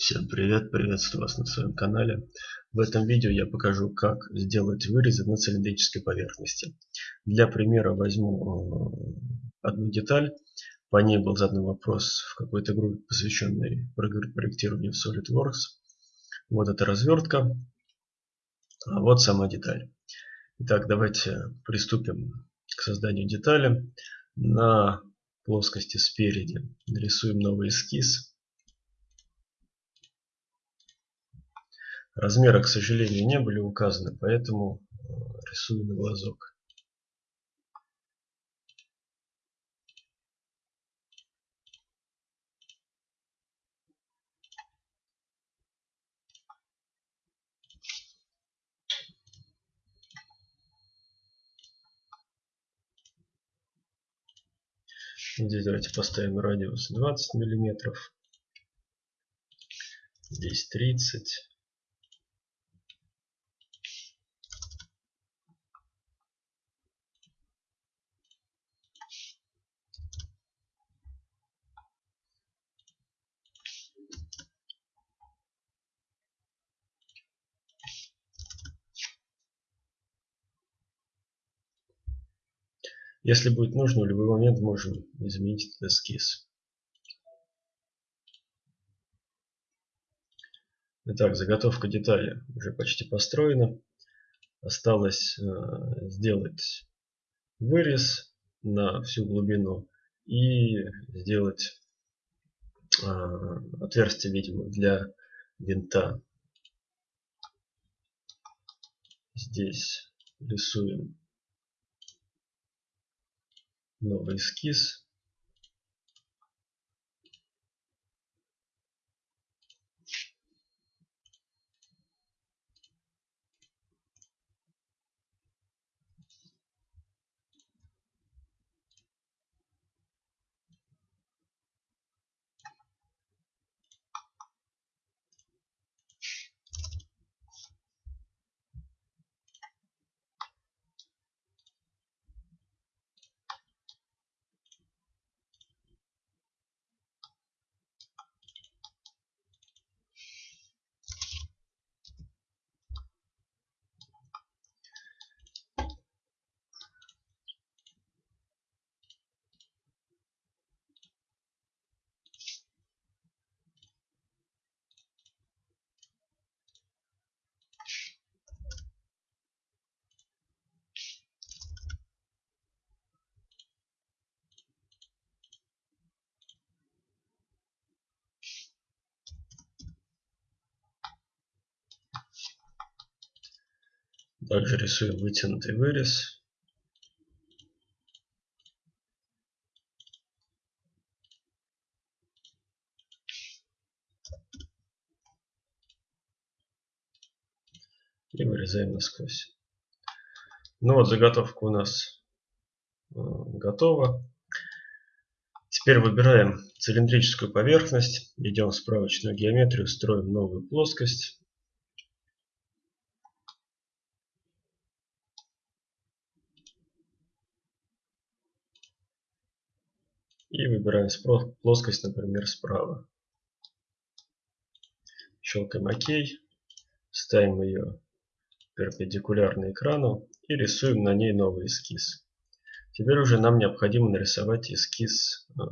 Всем привет, приветствую вас на своем канале. В этом видео я покажу, как сделать вырезы на цилиндрической поверхности. Для примера возьму э, одну деталь. По ней был задан вопрос в какой-то группе, посвященной проектированию в SolidWorks. Вот эта развертка. А вот сама деталь. Итак, давайте приступим к созданию детали. На плоскости спереди нарисуем новый эскиз. Размеры, к сожалению, не были указаны, поэтому э, рисую на глазок. Здесь давайте поставим радиус 20 миллиметров. Здесь 30. Если будет нужно, в любой момент можем изменить этот эскиз. Итак, заготовка детали уже почти построена. Осталось э, сделать вырез на всю глубину и сделать э, отверстие, видимо, для винта. Здесь рисуем новый эскиз Также рисуем вытянутый вырез. И вырезаем насквозь. Ну вот заготовка у нас э, готова. Теперь выбираем цилиндрическую поверхность, идем в справочную геометрию, строим новую плоскость. И выбираем плоскость, например, справа. Щелкаем ОК. Ставим ее перпендикулярно экрану и рисуем на ней новый эскиз. Теперь уже нам необходимо нарисовать эскиз э,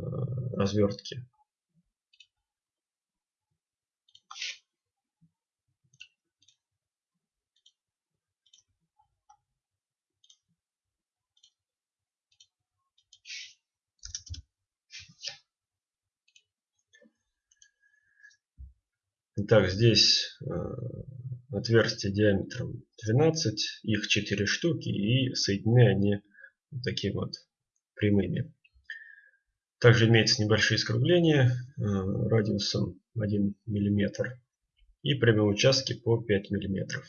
развертки. Итак, здесь э, отверстия диаметром 12, их 4 штуки и соединены они такими вот прямыми. Также имеется небольшие скругления э, радиусом 1 мм и прямые участки по 5 мм.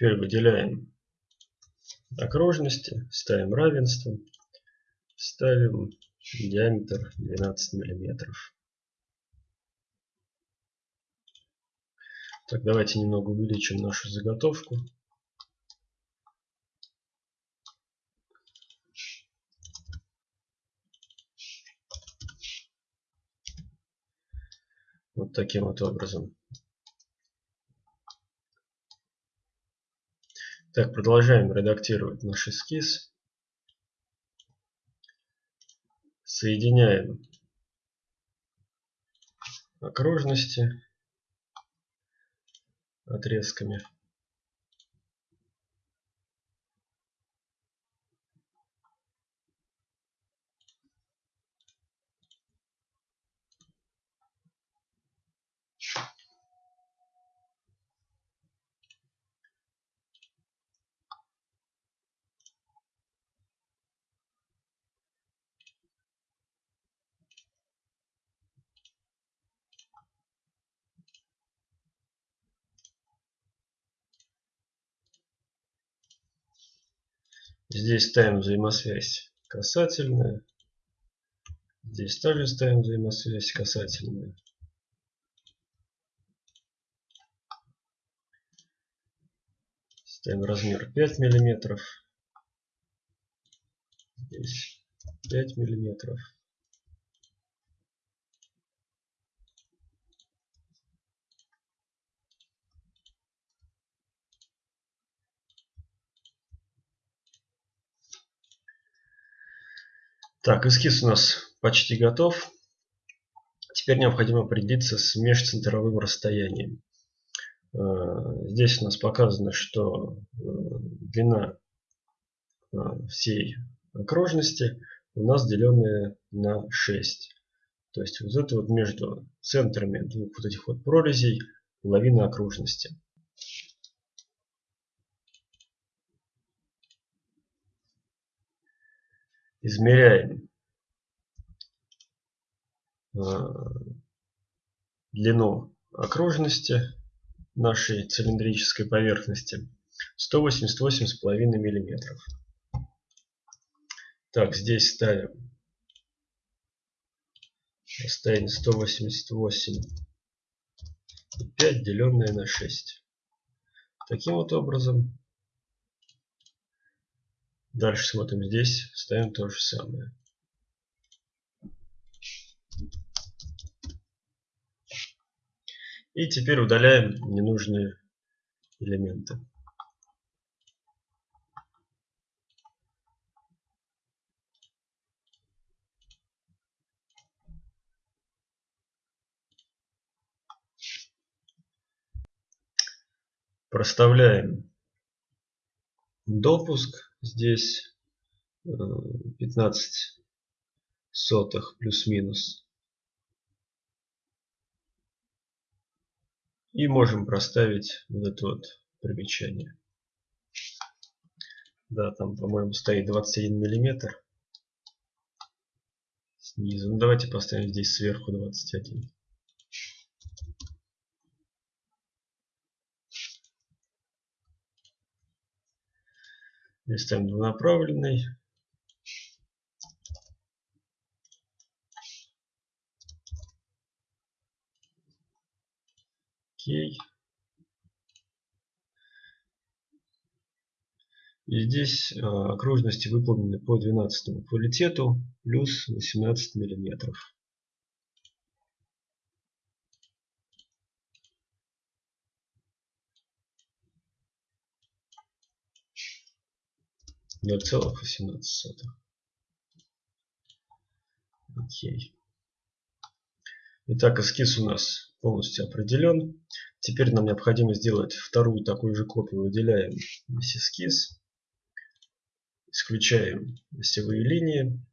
Теперь выделяем окружности, ставим равенство, ставим диаметр 12 миллиметров. Так, давайте немного увеличим нашу заготовку. Вот таким вот образом. Так, продолжаем редактировать наш эскиз. Соединяем окружности отрезками. Здесь ставим взаимосвязь касательная. Здесь также ставим взаимосвязь касательная. Ставим размер 5 миллиметров. Здесь 5 миллиметров. Так, эскиз у нас почти готов. Теперь необходимо определиться с межцентровым расстоянием. Э, здесь у нас показано, что э, длина э, всей окружности у нас деленная на 6. То есть вот это вот между центрами двух вот этих вот прорезей половина окружности. Измеряем э, длину окружности нашей цилиндрической поверхности 188,5 миллиметров. Так, здесь ставим расстояние 188,5 деленное на 6. Таким вот образом Дальше смотрим здесь, ставим то же самое. И теперь удаляем ненужные элементы. Проставляем допуск здесь 15 э, сотых плюс-минус. И можем проставить вот это вот примечание. Да, там, по-моему, стоит 21 миллиметр снизу. Ну, давайте поставим здесь сверху 21. Ставим двунаправленный. Окей. И здесь э, окружности выполнены по 12 квалитету плюс 18 миллиметров. 0,18. Окей. Итак, эскиз у нас полностью определен. Теперь нам необходимо сделать вторую такую же копию. Выделяем весь эскиз. Исключаем осевые линии.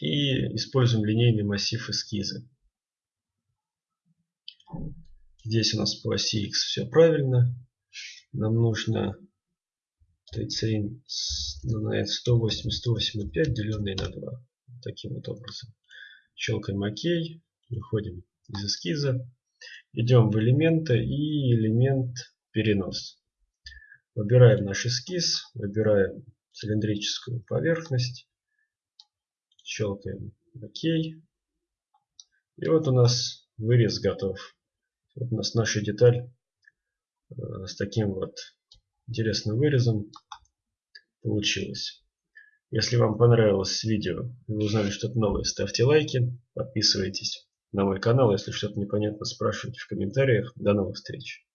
И используем линейный массив эскиза. Здесь у нас по оси X все правильно. Нам нужно ТЦ на 108,108,5 деленное на 2. Таким вот образом. Щелкаем ОК. Выходим из эскиза. Идем в элементы и элемент перенос. Выбираем наш эскиз, выбираем цилиндрическую поверхность, щелкаем ОК. И вот у нас вырез готов. Вот у нас наша деталь э, с таким вот интересным вырезом получилась. Если вам понравилось видео, вы узнали что-то новое, ставьте лайки, подписывайтесь на мой канал. Если что-то непонятно, спрашивайте в комментариях. До новых встреч!